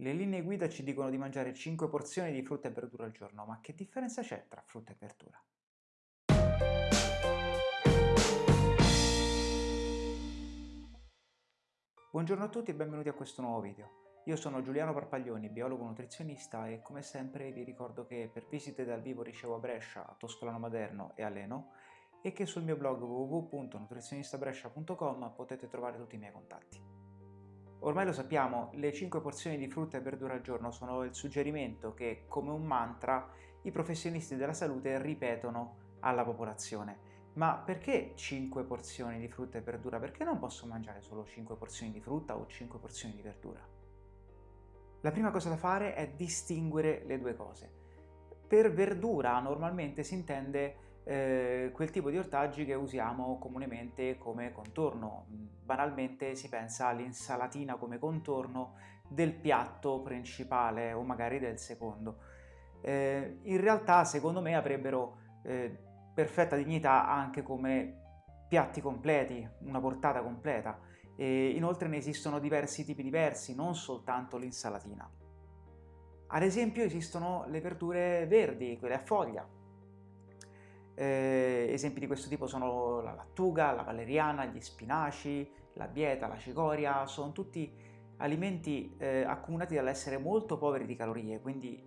Le linee guida ci dicono di mangiare 5 porzioni di frutta e verdura al giorno, ma che differenza c'è tra frutta e verdura? Buongiorno a tutti e benvenuti a questo nuovo video. Io sono Giuliano Parpaglioni, biologo nutrizionista e come sempre vi ricordo che per visite dal vivo ricevo a Brescia, a Toscolano Maderno e a Leno e che sul mio blog www.nutrizionistabrescia.com potete trovare tutti i miei contatti. Ormai lo sappiamo, le 5 porzioni di frutta e verdura al giorno sono il suggerimento che, come un mantra, i professionisti della salute ripetono alla popolazione. Ma perché 5 porzioni di frutta e verdura? Perché non posso mangiare solo 5 porzioni di frutta o 5 porzioni di verdura? La prima cosa da fare è distinguere le due cose. Per verdura normalmente si intende eh, quel tipo di ortaggi che usiamo comunemente come contorno. Banalmente si pensa all'insalatina come contorno del piatto principale o magari del secondo. Eh, in realtà secondo me avrebbero eh, perfetta dignità anche come piatti completi, una portata completa. E inoltre ne esistono diversi tipi diversi, non soltanto l'insalatina. Ad esempio esistono le verdure verdi, quelle a foglia, eh, esempi di questo tipo sono la lattuga, la valeriana, gli spinaci, la bieta, la cicoria, sono tutti alimenti eh, accomunati dall'essere molto poveri di calorie, quindi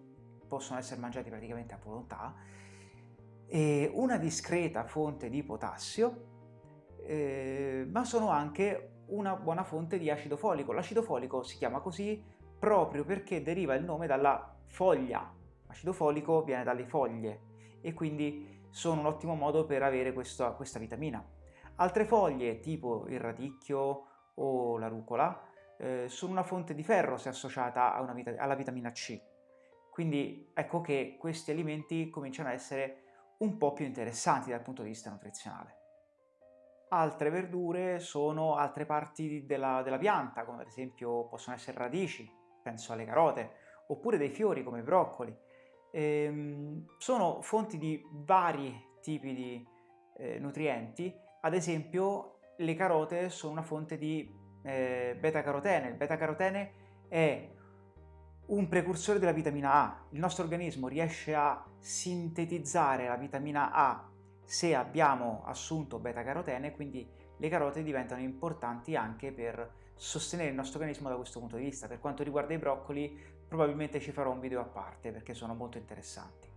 possono essere mangiati praticamente a volontà, e una discreta fonte di potassio, eh, ma sono anche una buona fonte di acido folico. L'acido folico si chiama così proprio perché deriva il nome dalla foglia. L'acido folico viene dalle foglie e quindi sono un ottimo modo per avere questa, questa vitamina. Altre foglie, tipo il radicchio o la rucola, eh, sono una fonte di ferro se associata vita alla vitamina C. Quindi ecco che questi alimenti cominciano a essere un po' più interessanti dal punto di vista nutrizionale. Altre verdure sono altre parti della, della pianta, come ad esempio possono essere radici, penso alle carote, oppure dei fiori come i broccoli, ehm, sono fonti di vari tipi di eh, nutrienti, ad esempio le carote sono una fonte di eh, beta-carotene, il beta-carotene è un precursore della vitamina A, il nostro organismo riesce a sintetizzare la vitamina A se abbiamo assunto beta-carotene, quindi le carote diventano importanti anche per sostenere il nostro organismo da questo punto di vista. Per quanto riguarda i broccoli, probabilmente ci farò un video a parte perché sono molto interessanti.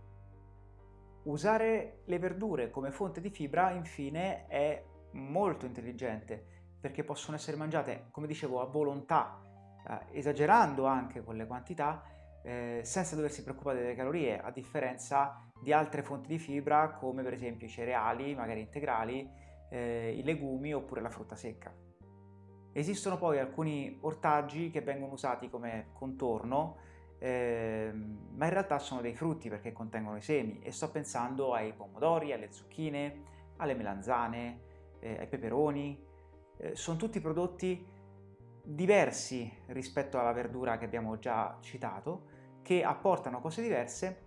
Usare le verdure come fonte di fibra, infine, è molto intelligente perché possono essere mangiate, come dicevo, a volontà, eh, esagerando anche con le quantità, eh, senza doversi preoccupare delle calorie, a differenza di altre fonti di fibra come per esempio i cereali, magari integrali, eh, i legumi oppure la frutta secca. Esistono poi alcuni ortaggi che vengono usati come contorno, eh, ma in realtà sono dei frutti perché contengono i semi e sto pensando ai pomodori, alle zucchine, alle melanzane, eh, ai peperoni, eh, sono tutti prodotti diversi rispetto alla verdura che abbiamo già citato, che apportano cose diverse,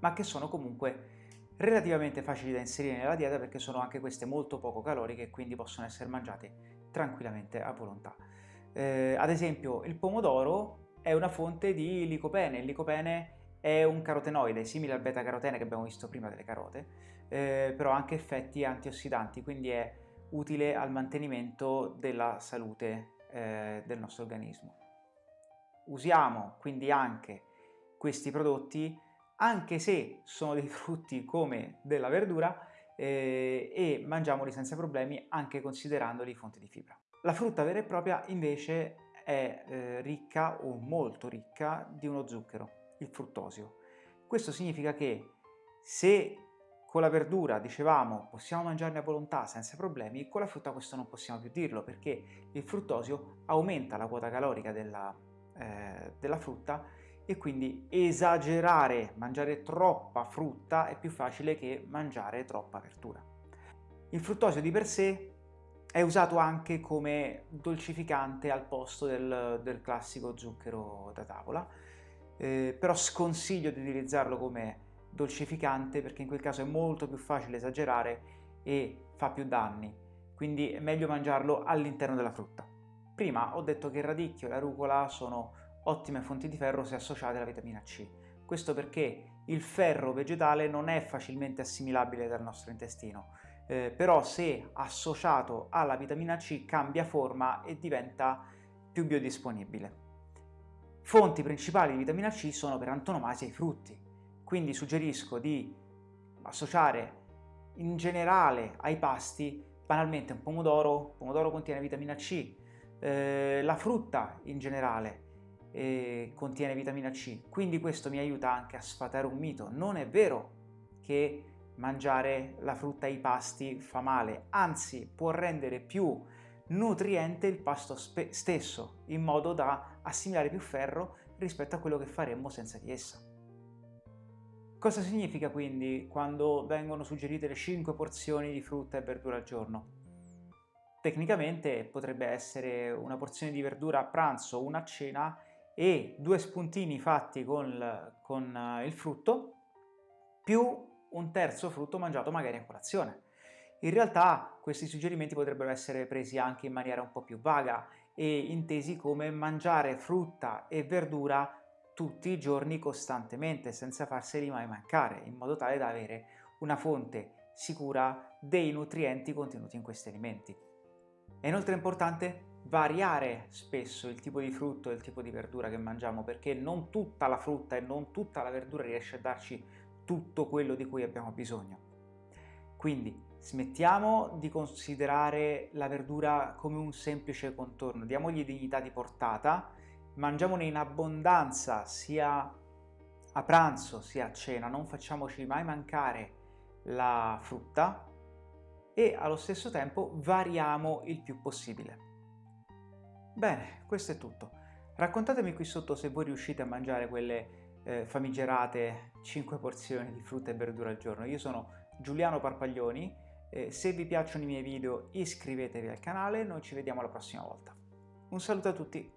ma che sono comunque relativamente facili da inserire nella dieta perché sono anche queste molto poco caloriche e quindi possono essere mangiate tranquillamente a volontà. Eh, ad esempio il pomodoro è una fonte di licopene, il licopene è un carotenoide simile al beta-carotene che abbiamo visto prima delle carote, eh, però ha anche effetti antiossidanti, quindi è utile al mantenimento della salute eh, del nostro organismo. Usiamo quindi anche questi prodotti anche se sono dei frutti come della verdura eh, e mangiamoli senza problemi anche considerandoli fonti di fibra. La frutta vera e propria invece è eh, ricca o molto ricca di uno zucchero, il fruttosio. Questo significa che se con la verdura, dicevamo, possiamo mangiarne a volontà senza problemi, con la frutta questo non possiamo più dirlo perché il fruttosio aumenta la quota calorica della, eh, della frutta e quindi esagerare, mangiare troppa frutta è più facile che mangiare troppa verdura. Il fruttosio di per sé è usato anche come dolcificante al posto del, del classico zucchero da tavola, eh, però sconsiglio di utilizzarlo come dolcificante perché in quel caso è molto più facile esagerare e fa più danni, quindi è meglio mangiarlo all'interno della frutta. Prima ho detto che il radicchio e la rucola sono ottime fonti di ferro se associate alla vitamina C. Questo perché il ferro vegetale non è facilmente assimilabile dal nostro intestino, eh, però se associato alla vitamina C cambia forma e diventa più biodisponibile. Fonti principali di vitamina C sono per antonomasia i frutti, quindi suggerisco di associare in generale ai pasti banalmente un pomodoro, il pomodoro contiene vitamina C, eh, la frutta in generale eh, contiene vitamina C, quindi questo mi aiuta anche a sfatare un mito. Non è vero che mangiare la frutta ai pasti fa male, anzi può rendere più nutriente il pasto stesso, in modo da assimilare più ferro rispetto a quello che faremmo senza di essa. Cosa significa quindi quando vengono suggerite le 5 porzioni di frutta e verdura al giorno? Tecnicamente potrebbe essere una porzione di verdura a pranzo, una a cena e due spuntini fatti con, con eh, il frutto più un terzo frutto mangiato magari a colazione. In realtà questi suggerimenti potrebbero essere presi anche in maniera un po' più vaga e intesi come mangiare frutta e verdura tutti i giorni costantemente senza farseli mai mancare in modo tale da avere una fonte sicura dei nutrienti contenuti in questi alimenti. È inoltre importante variare spesso il tipo di frutto e il tipo di verdura che mangiamo perché non tutta la frutta e non tutta la verdura riesce a darci tutto quello di cui abbiamo bisogno. Quindi smettiamo di considerare la verdura come un semplice contorno, diamogli dignità di portata mangiamone in abbondanza sia a pranzo sia a cena, non facciamoci mai mancare la frutta e allo stesso tempo variamo il più possibile. Bene, questo è tutto. Raccontatemi qui sotto se voi riuscite a mangiare quelle eh, famigerate 5 porzioni di frutta e verdura al giorno. Io sono Giuliano Parpaglioni, eh, se vi piacciono i miei video iscrivetevi al canale, noi ci vediamo la prossima volta. Un saluto a tutti!